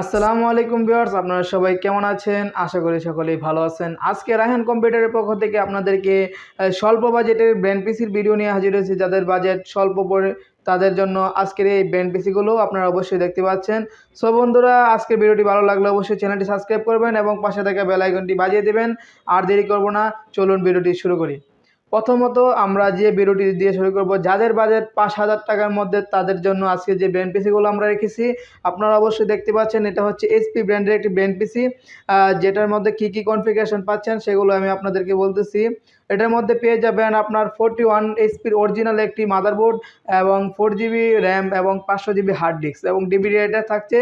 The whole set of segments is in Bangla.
আসসালামু আলাইকুম ভিউয়ার্স, আপনারা সবাই কেমন আছেন? আশা করি সকলেই ভালো আছেন। আজকে রায়হান কম্পিউটারের পক্ষ থেকে আপনাদেরকে স্বল্প বাজেটের ব্র্যান্ড পিসির ভিডিও নিয়ে হাজির হয়েছি। যাদের বাজেট স্বল্প পড়ে, তাদের জন্য আজকের এই ব্র্যান্ড পিসিগুলো আপনারা অবশ্যই দেখতে পাচ্ছেন। সো বন্ধুরা, আজকের ভিডিওটি ভালো লাগলে অবশ্যই চ্যানেলটি সাবস্ক্রাইব করবেন এবং পাশে থাকা বেল আইকনটি বাজিয়ে দেবেন। আর দেরি করব না, চলুন ভিডিওটি শুরু করি। প্রথমত আমরা যে ভিডিওটি দিয়ে শুরু করব, যাদের বাজেট পাঁচ হাজার টাকার মধ্যে তাদের জন্য আজকে যে ব্র্যান্ড পিসিগুলো আমরা রেখেছি, আপনারা অবশ্যই দেখতে পাচ্ছেন এটা হচ্ছে এসপি ব্র্যান্ডের একটি ব্র্যান্ড পিসি যেটার মধ্যে কি কি কনফিগারেশন পাচ্ছেন সেগুলো আমি আপনাদেরকে বলতেছি। এটার মধ্যে পেয়ে যাবেন আপনার ফোরটি ওয়ান এইচপির অরিজিনাল একটি মাদারবোর্ড এবং ফোর জিবি র্যাম এবং পাঁচশো জিবি হার্ড ডিস্ক এবং ডিবিডি এটা থাকছে।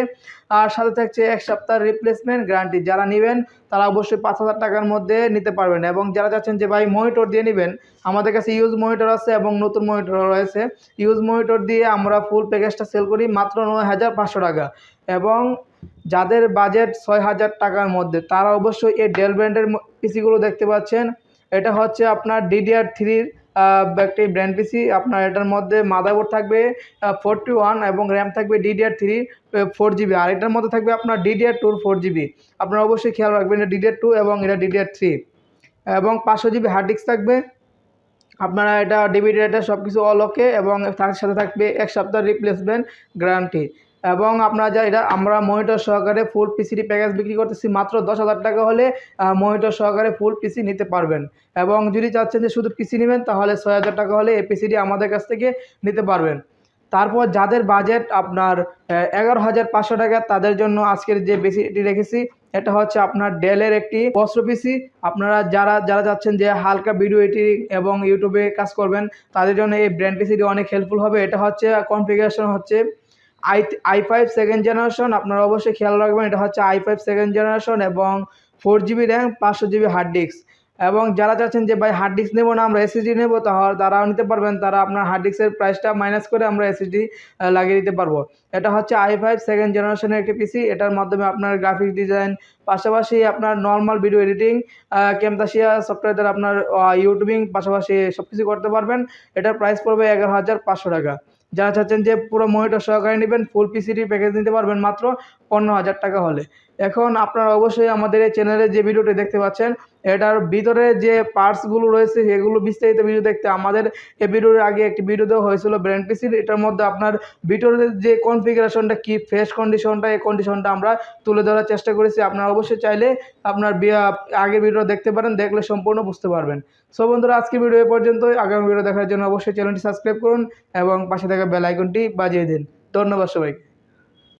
আর সাথে থাকছে এক সপ্তাহ রিপ্লেসমেন্ট গ্যারান্টি যারা নেবেন, তারা অবশ্যই পাঁচ হাজার টাকার মধ্যে নিতে পারবেন এবং যারা চাচ্ছেন যে, ভাই মনিটর দিয়ে নেবেন? আমাদের কাছে ইউজ মনিটর আছে এবং নতুন মনিটর রয়েছে। ইউজ মনিটর দিয়ে আমরা ফুল প্যাকেজটা সেল করি মাত্র নয় হাজার পাঁচশো টাকা। এবং যাদের বাজেট ছয় হাজার টাকার মধ্যে, তারা অবশ্যই এই ডেল ব্র্যান্ডের পিসিগুলো দেখতে পাচ্ছেন। এটা হচ্ছে আপনার ডিডিআর থ্রির একটি ব্র্যান্ড পিসি আপনার এটার মধ্যে মাদারবোর্ড থাকবে ফোরটি ওয়ান এবং র্যাম থাকবে ডিডিআর থ্রি ফোর জিবি আর এটার মধ্যে থাকবে আপনার ডিডিআর টুর ফোর জিবি আপনারা অবশ্যই খেয়াল রাখবেন এটা ডিডিআর টু এবং এটা ডিডিআর থ্রি এবং পাঁচশো জিবি হার্ড ডিস্ক থাকবে। আপনারা এটা ডিবিডি এটা সব কিছু অল ওকে এবং তার সাথে থাকবে এক সপ্তাহ রিপ্লেসমেন্ট গ্যারান্টি এবং আপনারা যা এটা আমরা মনিটর সহকারে ফুল পিসিটি প্যাকেজ বিক্রি করতেছি, মাত্র দশ হাজার টাকা হলে মনিটর সহকারে ফুল পিসি নিতে পারবেন। এবং যদি চাচ্ছেন যে শুধু পিসি নেবেন, তাহলে ছয় হাজার টাকা হলে এই পিসিটি আমাদের কাছ থেকে নিতে পারবেন। তারপর যাদের বাজেট আপনার এগারো হাজার পাঁচশো টাকা, তাদের জন্য আজকের যে বেসিটি রেখেছি, এটা হচ্ছে আপনার ডেলের একটি বস্ত্র পিসি আপনারা যারা যারা যাচ্ছেন যে হালকা ভিডিও এডিটিং এবং ইউটিউবে কাজ করবেন, তাদের জন্য এই ব্র্যান্ড পিসিটি অনেক হেল্পফুল হবে। এটা হচ্ছে কনফিগারেশন হচ্ছে i i five second generation আপনারা অবশ্যই খেয়াল রাখবেন, এটা হচ্ছে আই ফাইভ সেকেন্ড জেনারেশন এবং ফোর জিবি র্যাম পাঁচশো জিবি হার্ড ডিস্ক এবং যারা চাচ্ছেন যে, ভাই হার্ড ডিস্ক নেব না, আমরা এসএসডি নেব তাহলে তারাও নিতে পারবেন, তারা আপনার হার্ড ডিস্কের প্রাইসটা মাইনাস করে আমরা এসএসডি লাগিয়ে দিতে পারব। এটা হচ্ছে আই ফাইভ সেকেন্ড জেনারেশনের একটি পিসি এটার মাধ্যমে আপনার গ্রাফিক্স ডিজাইন পাশাপাশি আপনার normal video editing Camtasia software দ্বারা আপনার ইউটিউবিং পাশাপাশি সব কিছু করতে পারবেন। এটার প্রাইস পড়বে এগারো হাজার পাঁচশো টাকা। যারা চাচ্ছেন যে পুরো মনিটর সহকারে নেবেন ফুল পিসিটি প্যাকেজ নিতে পারবেন মাত্র পনেরো হাজার টাকা হলে। এখন আপনারা অবশ্যই আমাদের এই চ্যানেলে যে ভিডিওটি দেখতে পাচ্ছেন এটার ভিতরে যে পার্টসগুলো রয়েছে, সেগুলো বিস্তারিত ভিডিও দেখতে। আমাদের এই ভিডিওর আগে একটি ভিডিও দেওয়া হয়েছিল ব্র্যান্ড পিসির এটার মধ্যে আপনার ভিতরের যে কনফিগারেশনটা কি ফ্রেশ কন্ডিশনটা এই কন্ডিশনটা আমরা তুলে ধরার চেষ্টা করেছি। আপনারা অবশ্যই চাইলে আপনার আগের ভিডিও দেখতে পারেন, দেখলে সম্পূর্ণ বুঝতে পারবেন। সো বন্ধুরা, আজকে ভিডিও এ পর্যন্তই। আগামী ভিডিও দেখার জন্য অবশ্যই চ্যানেলটি সাবস্ক্রাইব করুন এবং পাশে থাকা বেল আইকনটি বাজিয়ে দিন। ধন্যবাদ সবাইকে।